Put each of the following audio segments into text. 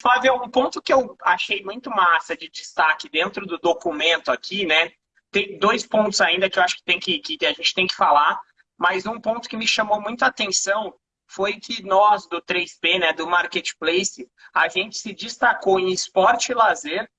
Flávio, um ponto que eu achei muito massa de destaque dentro do documento aqui, né? Tem dois pontos ainda que eu acho que, tem que, que a gente tem que falar, mas um ponto que me chamou muita atenção foi que nós, do 3P, né, do Marketplace, a gente se destacou em esporte e lazer,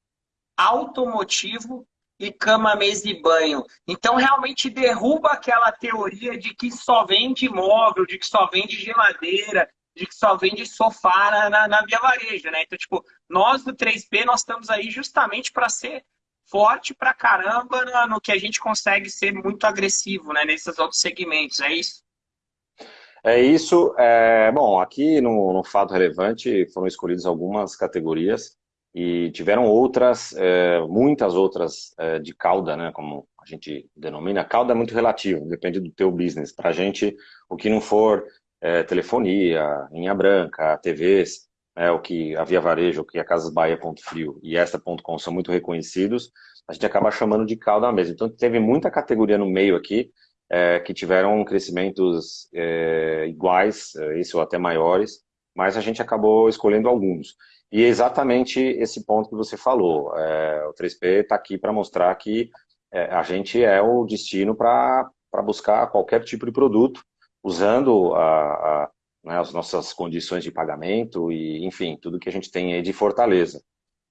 automotivo e cama, mesa e banho. Então, realmente derruba aquela teoria de que só vende imóvel, de que só vende geladeira, de que só vende sofá na, na Via Varejo, né? Então, tipo, nós do 3P, nós estamos aí justamente para ser forte pra caramba no, no, que a gente consegue ser muito agressivo, né? Nesses outros segmentos, é isso? É isso. É, bom, aqui no, no Fato Relevante foram escolhidas algumas categorias e tiveram outras, é, muitas outras é, de cauda, né, como a gente denomina. Cauda é muito relativo, depende do teu business. Para a gente, o que não for é, telefonia, linha branca, TVs, é, o que a Via Varejo, o que a Casas Bahia Ponto Frio e esta Ponto Com são muito reconhecidos, a gente acaba chamando de cauda mesmo. Então teve muita categoria no meio aqui é, que tiveram crescimentos é, iguais, é, isso ou até maiores, mas a gente acabou escolhendo alguns. E é exatamente esse ponto que você falou. É, o 3P está aqui para mostrar que é, a gente é o destino para buscar qualquer tipo de produto, usando a, a, né, as nossas condições de pagamento e, enfim, tudo que a gente tem aí de fortaleza.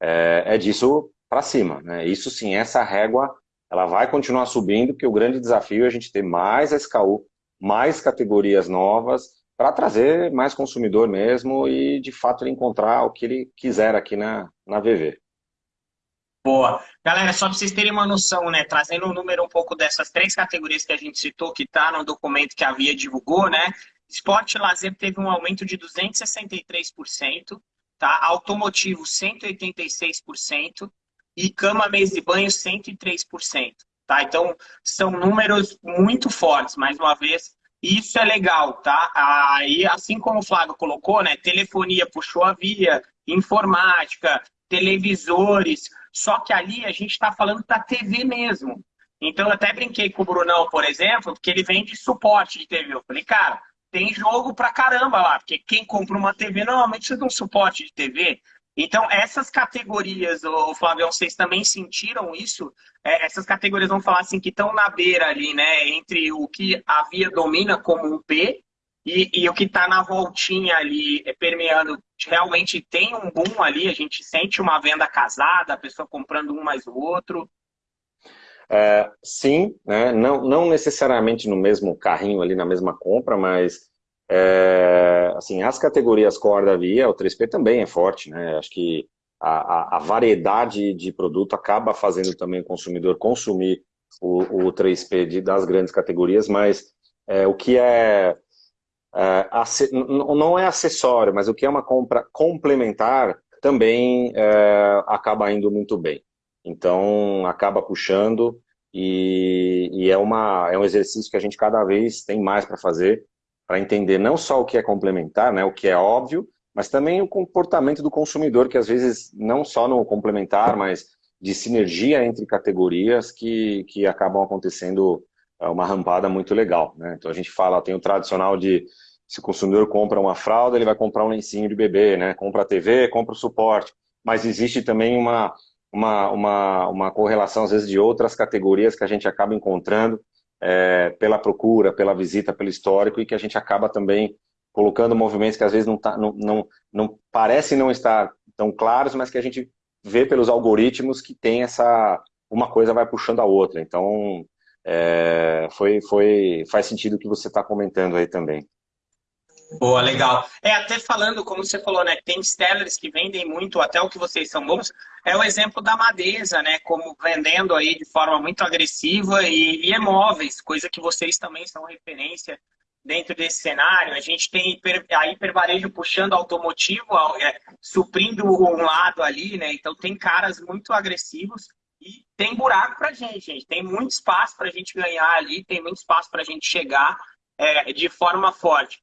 É, é disso para cima. Né? Isso sim, essa régua ela vai continuar subindo, porque o grande desafio é a gente ter mais SKU, mais categorias novas, para trazer mais consumidor mesmo e, de fato, ele encontrar o que ele quiser aqui na, na VV. Boa. Galera, só para vocês terem uma noção, né? Trazendo o um número um pouco dessas três categorias que a gente citou, que está no documento que a Via divulgou, né? Esporte e lazer teve um aumento de 263%, tá? Automotivo, 186%, e cama, mesa e banho, 103%. Tá? Então, são números muito fortes, mais uma vez, isso é legal, tá? Aí, assim como o Flávio colocou, né? Telefonia puxou a via, informática, televisores. Só que ali a gente está falando da TV mesmo. Então, eu até brinquei com o Brunão, por exemplo, porque ele vende suporte de TV. Eu falei, cara, tem jogo pra caramba lá, porque quem compra uma TV normalmente precisa de um suporte de TV. Então, essas categorias, o Flávio, vocês também sentiram isso? É, essas categorias, vamos falar assim, que estão na beira ali, né? Entre o que a Via domina como um P e, e o que está na voltinha ali, é, permeando. Realmente tem um boom ali, a gente sente uma venda casada, a pessoa comprando um mais o outro. É, sim, né? não, não necessariamente no mesmo carrinho ali, na mesma compra, mas é, assim, as categorias core da Via, o 3P também é forte, né? Acho que a, a, a variedade de produto acaba fazendo também o consumidor consumir o, o 3P de, das grandes categorias, mas é, o que é não é acessório, mas o que é uma compra complementar também é, acaba indo muito bem. Então, acaba puxando e, e, é, uma, é um exercício que a gente cada vez tem mais para fazer para entender não só o que é complementar, né, o que é óbvio, mas também o comportamento do consumidor, que às vezes não só no complementar, mas de sinergia entre categorias que, que acabam acontecendo é, uma rampada muito legal. Né? Então a gente fala, tem o tradicional de se o consumidor compra uma fralda, ele vai comprar um lencinho de bebê, né? compra a TV, compra o suporte, mas existe também uma, uma, uma, uma correlação às vezes de outras categorias que a gente acaba encontrando é, pela procura, pela visita, pelo histórico, e que a gente acaba também colocando movimentos que às vezes não, tá, não, não, não parecem não estar tão claros, mas que a gente vê pelos algoritmos que tem essa... uma coisa vai puxando a outra. Então, é, foi, foi, faz sentido o que você está comentando aí também. Boa, legal. É, até falando, como você falou, né? Tem sellers que vendem muito, até o que vocês são bons. É o exemplo da Madeza, né? Como vendendo aí de forma muito agressiva e, e imóveis, coisa que vocês também são referência dentro desse cenário. A gente tem hiper, a hipervarejo puxando automotivo, é, suprindo um lado ali, né? Então tem caras muito agressivos e tem buraco pra gente, gente. Tem muito espaço pra gente ganhar ali, tem muito espaço pra gente chegar é, de forma forte.